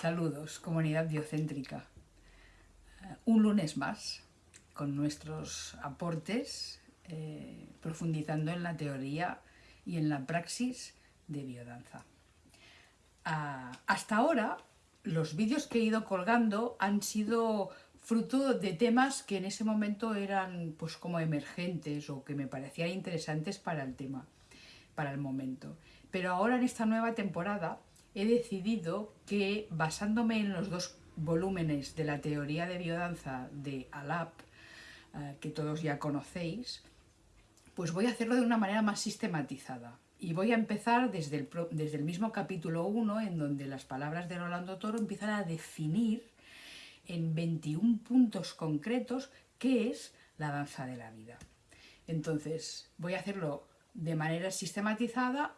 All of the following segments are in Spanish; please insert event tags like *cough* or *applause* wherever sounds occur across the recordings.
Saludos, comunidad biocéntrica. Eh, un lunes más con nuestros aportes, eh, profundizando en la teoría y en la praxis de biodanza. Ah, hasta ahora, los vídeos que he ido colgando han sido fruto de temas que en ese momento eran pues como emergentes o que me parecían interesantes para el tema, para el momento. Pero ahora en esta nueva temporada he decidido que basándome en los dos volúmenes de la teoría de biodanza de ALAP, eh, que todos ya conocéis, pues voy a hacerlo de una manera más sistematizada. Y voy a empezar desde el, desde el mismo capítulo 1, en donde las palabras de Rolando Toro empiezan a definir en 21 puntos concretos qué es la danza de la vida. Entonces, voy a hacerlo de manera sistematizada,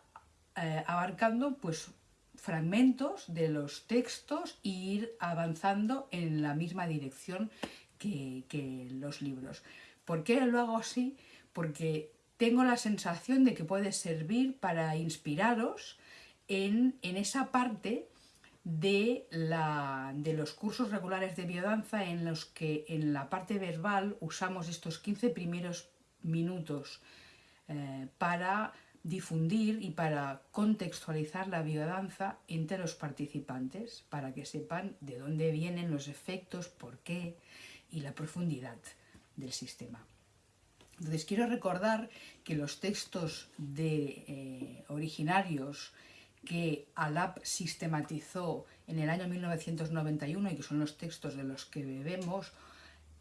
eh, abarcando pues fragmentos de los textos e ir avanzando en la misma dirección que, los libros. ¿Por qué lo hago así? Porque tengo la sensación de que puede servir para inspiraros en, esa parte de, la, de, los cursos regulares de biodanza en los que en la parte verbal usamos estos 15 primeros minutos eh, para difundir y para contextualizar la biodanza entre los participantes para que sepan de dónde vienen los efectos, por qué y la profundidad del sistema. Entonces quiero recordar que los textos de, eh, originarios que Alap sistematizó en el año 1991 y que son los textos de los que bebemos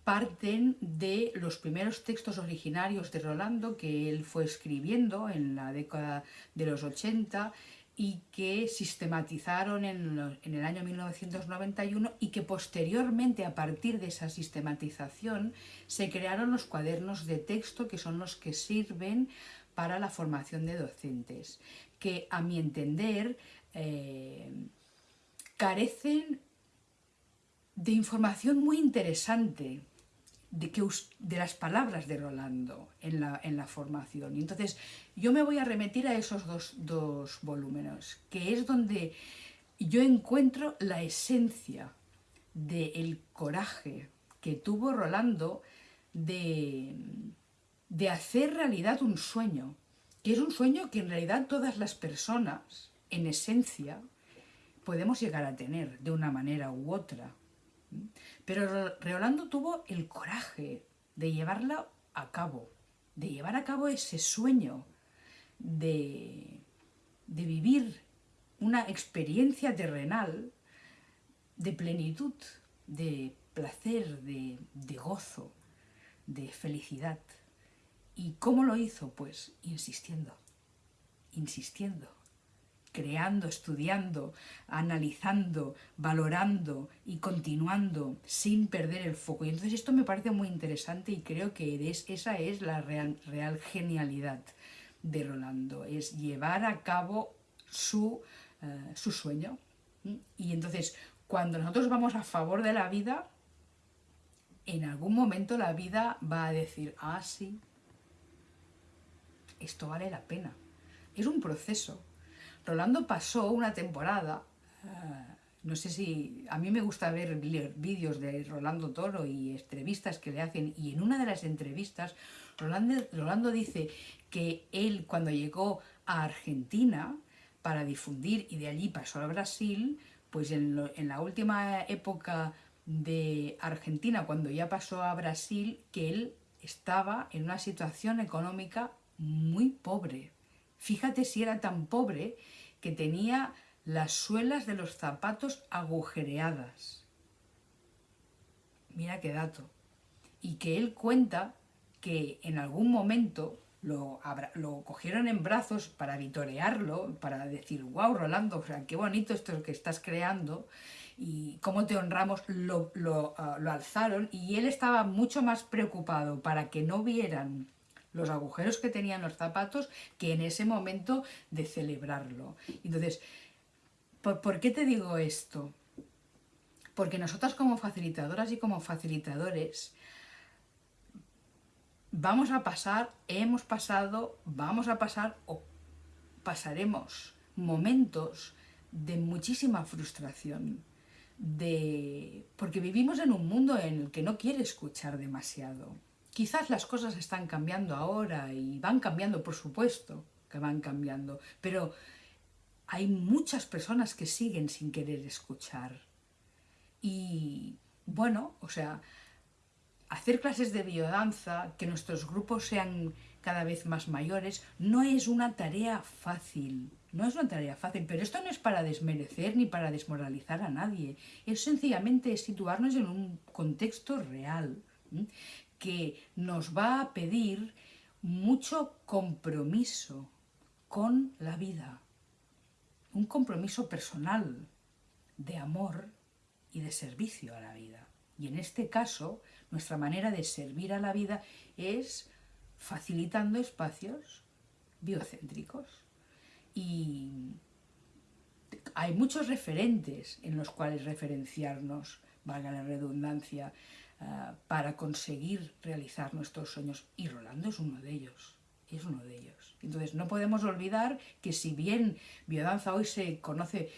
parten de los primeros textos originarios de Rolando que él fue escribiendo en la década de los 80 y que sistematizaron en, el año 1991 y que posteriormente a partir de esa sistematización se crearon los cuadernos de texto que son los que sirven para la formación de docentes, que a mi entender eh, carecen de información muy interesante de, que, de las palabras de Rolando en la, en la formación. entonces yo me voy a remitir a esos dos, dos volúmenes, que es donde yo encuentro la esencia del coraje que tuvo Rolando de, de hacer realidad un sueño, que es un sueño que en realidad todas las personas, en esencia, podemos llegar a tener de una manera u otra. Pero Rolando tuvo el coraje de llevarla a cabo, de llevar a cabo ese sueño de, vivir una experiencia terrenal de plenitud, de placer, de, de gozo, de felicidad. ¿Y cómo lo hizo? Pues insistiendo, insistiendo, creando, estudiando, analizando, valorando y continuando sin perder el foco. Y entonces esto me parece muy interesante y creo que esa es la real, genialidad de Rolando, es llevar a cabo su, eh, su sueño. Y entonces, cuando nosotros vamos a favor de la vida, en algún momento la vida va a decir, ah, sí, esto vale la pena. Es un proceso, Rolando pasó una temporada, eh, no sé si... A mí me gusta ver vídeos de Rolando Toro y entrevistas que le hacen, y en una de las entrevistas Rolando, dice que él cuando llegó a Argentina para difundir y de allí pasó a Brasil, pues en la última época de Argentina, cuando ya pasó a Brasil, que él estaba en una situación económica muy pobre. Fíjate si era tan pobre que tenía las suelas de los zapatos agujereadas. Mira qué dato. Y que él cuenta que en algún momento lo, lo, cogieron en brazos para vitorearlo, para decir, wow, Rolando, qué bonito esto que estás creando y cómo te honramos, lo, lo, ah, lo alzaron y él estaba mucho más preocupado para que no vieran los agujeros que tenían los zapatos que en ese momento de celebrarlo. Entonces, ¿por, qué te digo esto? Porque nosotras como facilitadoras y como facilitadores vamos a pasar, hemos pasado, vamos a pasar o pasaremos momentos de muchísima frustración, de... porque vivimos en un mundo en el que no quiere escuchar demasiado. Quizás las cosas están cambiando ahora y van cambiando, por supuesto, que van cambiando, pero hay muchas personas que siguen sin querer escuchar. Y bueno, o sea, hacer clases de biodanza, que nuestros grupos sean cada vez más mayores, no es una tarea fácil. No es una tarea fácil, pero esto no es para desmerecer ni para desmoralizar a nadie. Es sencillamente situarnos en un contexto real que nos va a pedir mucho compromiso con la vida. Un compromiso personal, de amor y de servicio a la vida. Y en este caso, nuestra manera de servir a la vida es facilitando espacios biocéntricos. Y hay muchos referentes en los cuales referenciarnos, valga la redundancia, ah, para conseguir realizar nuestros sueños. Y Rolando es uno de ellos, es uno de ellos. Entonces no podemos olvidar que si bien biodanza hoy se conoce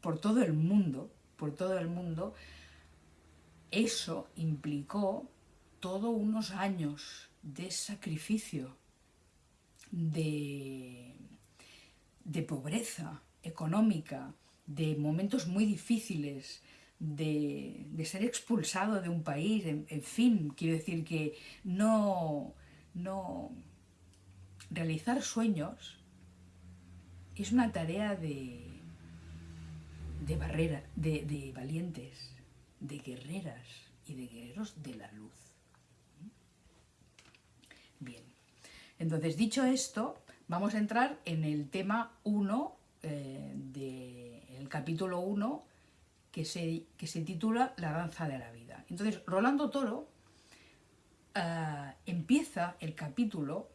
por todo el mundo, por todo el mundo, eso implicó todos unos años de sacrificio, de, de pobreza económica, de momentos muy difíciles, de, ser expulsado de un país, en, fin, quiero decir que no, no realizar sueños es una tarea de, de barrera, de, de valientes, de guerreras y de guerreros de la luz. Bien, entonces dicho esto, vamos a entrar en el tema 1 eh, del capítulo 1 que se, que se titula La danza de la vida. Entonces, Rolando Toro eh, empieza el capítulo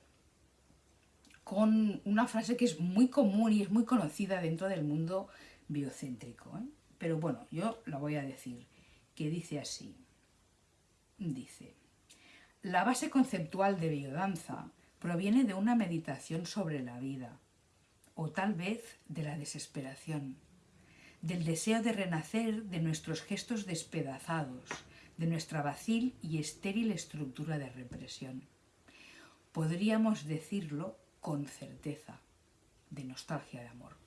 con una frase que es muy común y es muy conocida dentro del mundo biocéntrico. ¿eh? Pero bueno, yo la voy a decir, que dice así. Dice, la base conceptual de biodanza proviene de una meditación sobre la vida, o tal vez de la desesperación, del deseo de renacer de nuestros gestos despedazados, de nuestra vacil y estéril estructura de represión. Podríamos decirlo con certeza, de nostalgia de amor.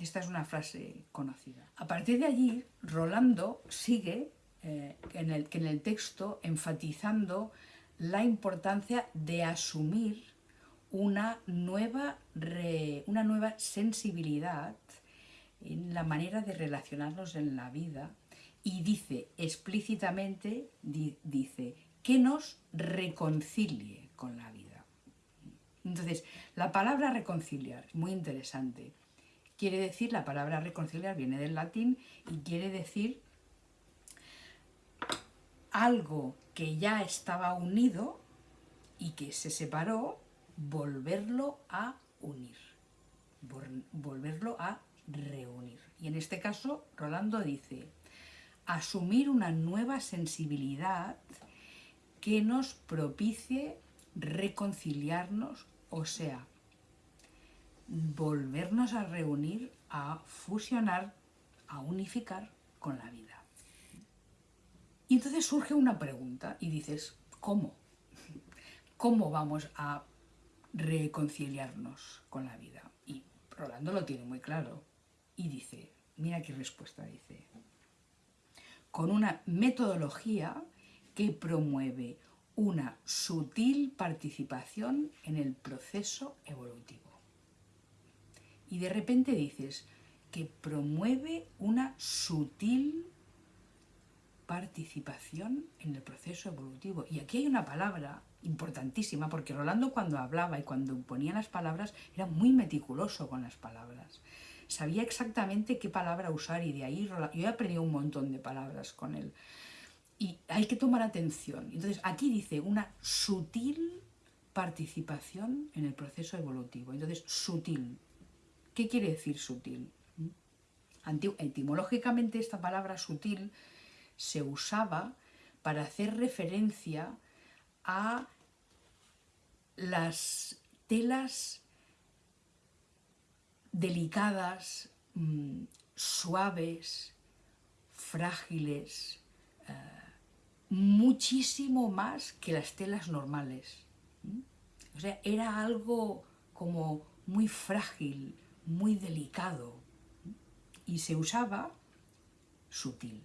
Esta es una frase conocida. A partir de allí, Rolando sigue eh, en, el, en el texto enfatizando la importancia de asumir una nueva, una nueva sensibilidad en la manera de relacionarnos en la vida y dice explícitamente, dice, que nos reconcilie con la vida. Entonces, la palabra reconciliar muy interesante. Quiere decir, la palabra reconciliar viene del latín y quiere decir algo que ya estaba unido y que se separó, volverlo a unir, volverlo a reunir. Y en este caso, Rolando dice, asumir una nueva sensibilidad que nos propicie reconciliarnos, o sea, volvernos a reunir, a fusionar, a unificar con la vida. Y entonces surge una pregunta y dices, ¿cómo? ¿Cómo vamos a reconciliarnos con la vida? Y Rolando lo tiene muy claro y dice, mira qué respuesta dice, con una metodología que promueve una sutil participación en el proceso evolutivo. Y de repente dices que promueve una sutil participación en el proceso evolutivo. Y aquí hay una palabra importantísima, porque Rolando cuando hablaba y cuando ponía las palabras era muy meticuloso con las palabras. Sabía exactamente qué palabra usar y de ahí yo he aprendido un montón de palabras con él. Y hay que tomar atención. Entonces aquí dice una sutil participación en el proceso evolutivo. Entonces, sutil. ¿Qué quiere decir sutil? etimológicamente esta palabra sutil se usaba para hacer referencia a las telas delicadas, mm, suaves, frágiles, eh, muchísimo más que las telas normales. O sea, era algo como muy frágil, muy delicado y se usaba sutil,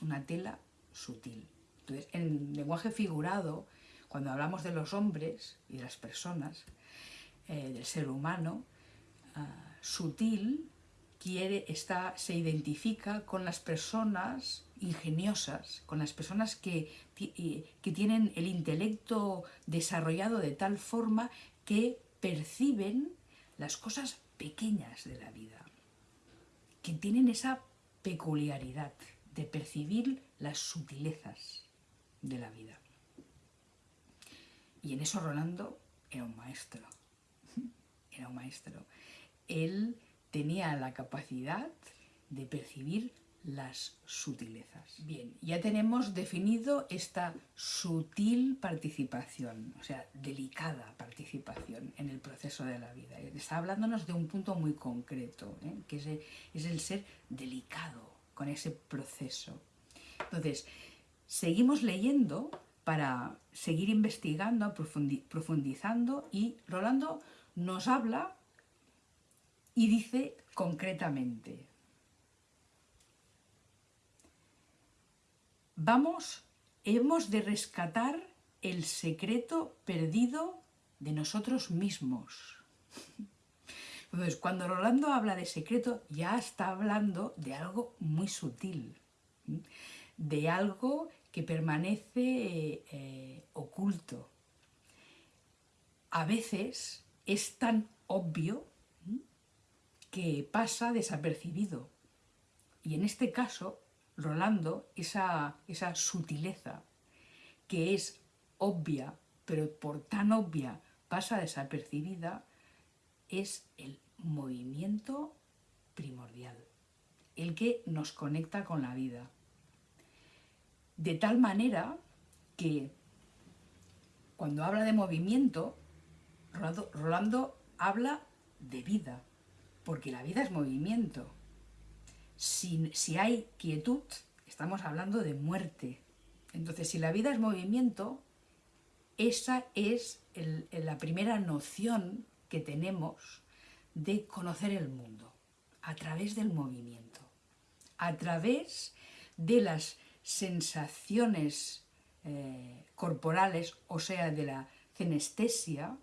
una tela sutil. Entonces, en lenguaje figurado, cuando hablamos de los hombres y de las personas, eh, del ser humano, ah, sutil quiere, está, se identifica con las personas ingeniosas, con las personas que, que tienen el intelecto desarrollado de tal forma que perciben las cosas pequeñas de la vida, que tienen esa peculiaridad de percibir las sutilezas de la vida. Y en eso Rolando era un maestro, *laughs* era un maestro. Él tenía la capacidad de percibir las sutilezas. Bien, ya tenemos definido esta sutil participación, o sea, delicada participación en el proceso de la vida. Está hablándonos de un punto muy concreto, ¿eh? que es el, es el ser delicado con ese proceso. Entonces, seguimos leyendo para seguir investigando, profundizando y Rolando nos habla y dice concretamente, vamos, hemos de rescatar el secreto perdido de nosotros mismos. Entonces, *laughs* cuando Rolando habla de secreto, ya está hablando de algo muy sutil, de algo que permanece eh, oculto. A veces es tan obvio que pasa desapercibido. Y en este caso, Rolando, esa, esa sutileza que es obvia, pero por tan obvia pasa desapercibida, es el movimiento primordial, el que nos conecta con la vida. De tal manera que cuando habla de movimiento, Rolando, Rolando habla de vida, porque la vida es movimiento. Si, si hay quietud, estamos hablando de muerte. Entonces, si la vida es movimiento, esa es la primera noción que tenemos de conocer el mundo, a través del movimiento, a través de las sensaciones eh, corporales, o sea, de la cenestesia,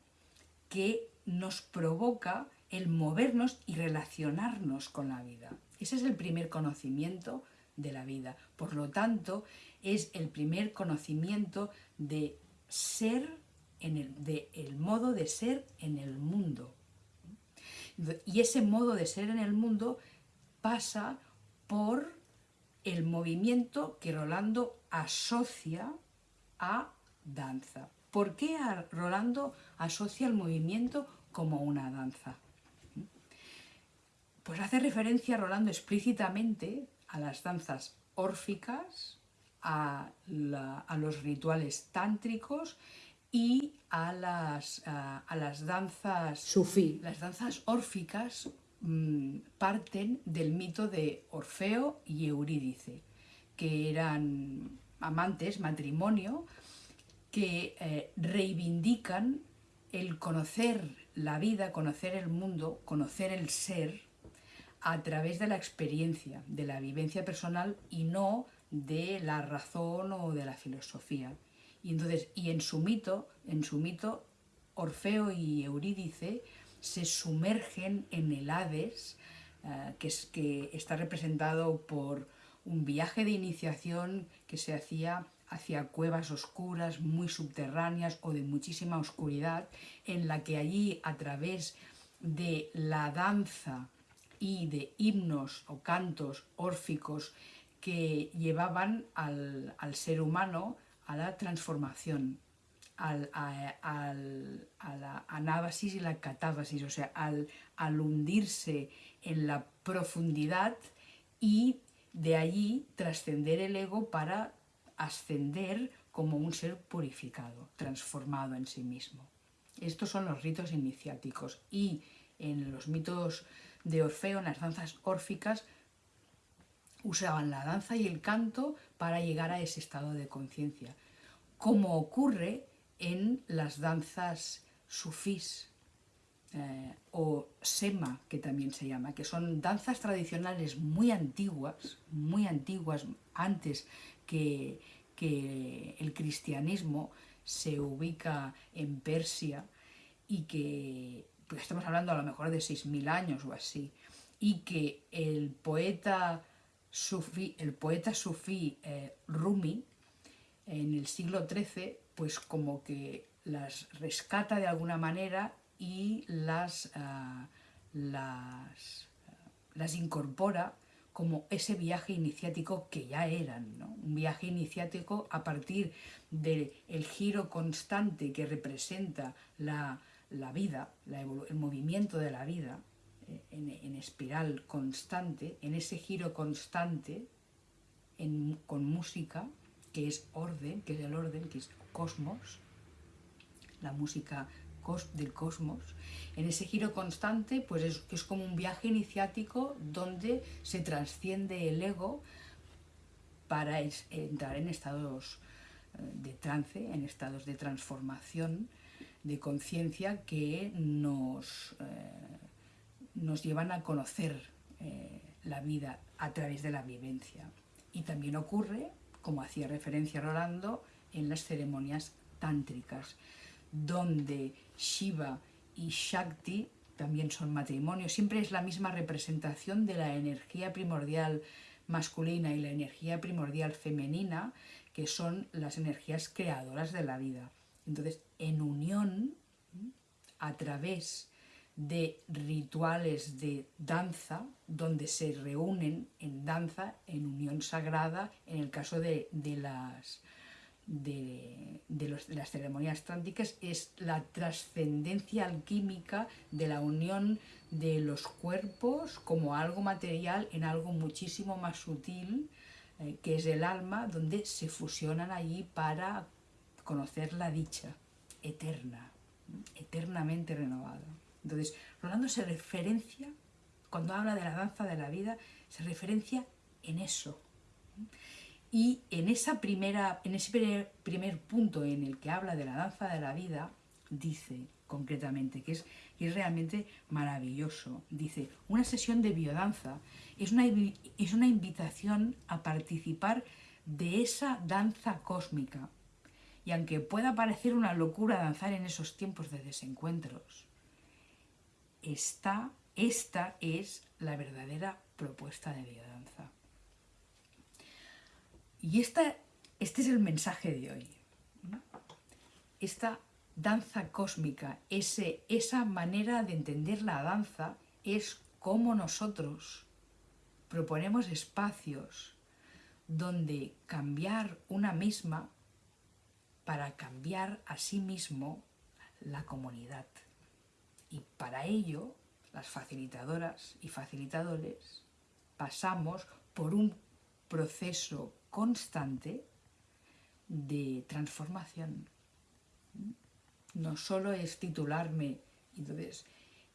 que nos provoca el movernos y relacionarnos con la vida. Ese es el primer conocimiento de la vida. Por lo tanto, es el primer conocimiento de ser, en el, de el modo de ser en el mundo. Y ese modo de ser en el mundo pasa por el movimiento que Rolando asocia a danza. ¿Por qué Rolando asocia el movimiento como una danza? Pues hace referencia Rolando explícitamente a las danzas órficas, a, los rituales tántricos y a las, a, las danzas sufí. Las danzas órficas mm, parten del mito de Orfeo y Eurídice, que eran amantes, matrimonio, que eh, reivindican el conocer la vida, conocer el mundo, conocer el ser, a través de la experiencia, de la vivencia personal y no de la razón o de la filosofía. Y entonces, y en su mito, en su mito, Orfeo y Eurídice se sumergen en el Hades, eh, que, es, que está representado por un viaje de iniciación que se hacía hacia cuevas oscuras, muy subterráneas o de muchísima oscuridad, en la que allí a través de la danza y de himnos o cantos órficos que llevaban al, ser humano a la transformación, al, a, la anábasis y la catábasis, o sea, al, al hundirse en la profundidad y de allí trascender el ego para ascender como un ser purificado, transformado en sí mismo. Estos son los ritos iniciáticos y en los mitos de Orfeo, en las danzas órficas, usaban la danza y el canto para llegar a ese estado de conciencia, como ocurre en las danzas sufís eh, o sema, que también se llama, que son danzas tradicionales muy antiguas, muy antiguas, antes que, que el cristianismo se ubica en Persia y que pues estamos hablando a lo mejor de 6.000 años o así, y que el poeta sufí, el poeta sufí eh, Rumi en el siglo XIII, pues como que las rescata de alguna manera y las, ah, las, las incorpora como ese viaje iniciático que ya eran, ¿no? un viaje iniciático a partir del giro constante que representa la, la vida, el movimiento de la vida, eh, en, espiral constante, en ese giro constante, con música, que es orden, que es el orden, que es cosmos, la música del cosmos, en ese giro constante, pues es, es como un viaje iniciático donde se trasciende el ego para entrar en estados eh, de trance, en estados de transformación, de conciencia que nos, eh, nos llevan a conocer eh, la vida a través de la vivencia. Y también ocurre, como hacía referencia Rolando, en las ceremonias tántricas, donde Shiva y Shakti también son matrimonios. Siempre es la misma representación de la energía primordial masculina y la energía primordial femenina, que son las energías creadoras de la vida. Entonces, en unión, a través de rituales de danza, donde se reúnen en danza, en unión sagrada, en el caso de, las, de, las ceremonias tránticas, es la trascendencia alquímica de la unión de los cuerpos como algo material en algo muchísimo más sutil, eh, que es el alma, donde se fusionan allí para conocer la dicha eterna, eternamente renovada. Entonces, Rolando se referencia, cuando habla de la danza de la vida, se referencia en eso. Y en, esa primera, en ese primer, punto en el que habla de la danza de la vida, dice concretamente, que es, es realmente maravilloso, dice, una sesión de biodanza es una, es una invitación a participar de esa danza cósmica y aunque pueda parecer una locura danzar en esos tiempos de desencuentros, esta, esta es la verdadera propuesta de biodanza. Y esta, este es el mensaje de hoy. Esta danza cósmica, ese, esa manera de entender la danza es como nosotros proponemos espacios donde cambiar una misma para cambiar a sí mismo la comunidad. Y para ello, las facilitadoras y facilitadores pasamos por un proceso constante de transformación. No solo es titularme entonces,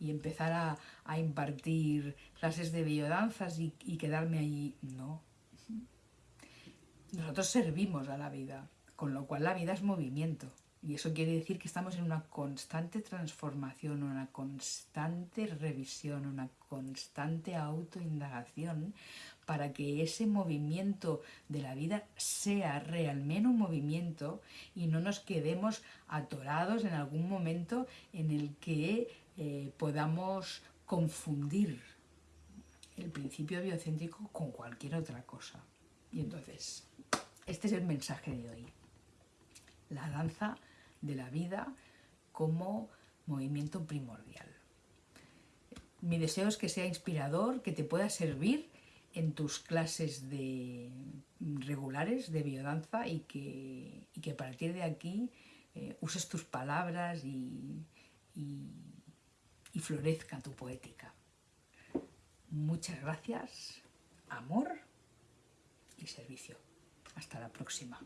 y empezar a, impartir clases de biodanzas y, y quedarme allí, no. Nosotros servimos a la vida, con lo cual la vida es movimiento. Y eso quiere decir que estamos en una constante transformación, una constante revisión, una constante autoindagación para que ese movimiento de la vida sea realmente un movimiento y no nos quedemos atorados en algún momento en el que eh, podamos confundir el principio biocéntrico con cualquier otra cosa. Y entonces, este es el mensaje de hoy la danza de la vida como movimiento primordial. Mi deseo es que sea inspirador, que te pueda servir en tus clases de regulares de biodanza y que, que a partir de aquí eh, uses tus palabras y, y florezca tu poética. Muchas gracias, amor y servicio. Hasta la próxima.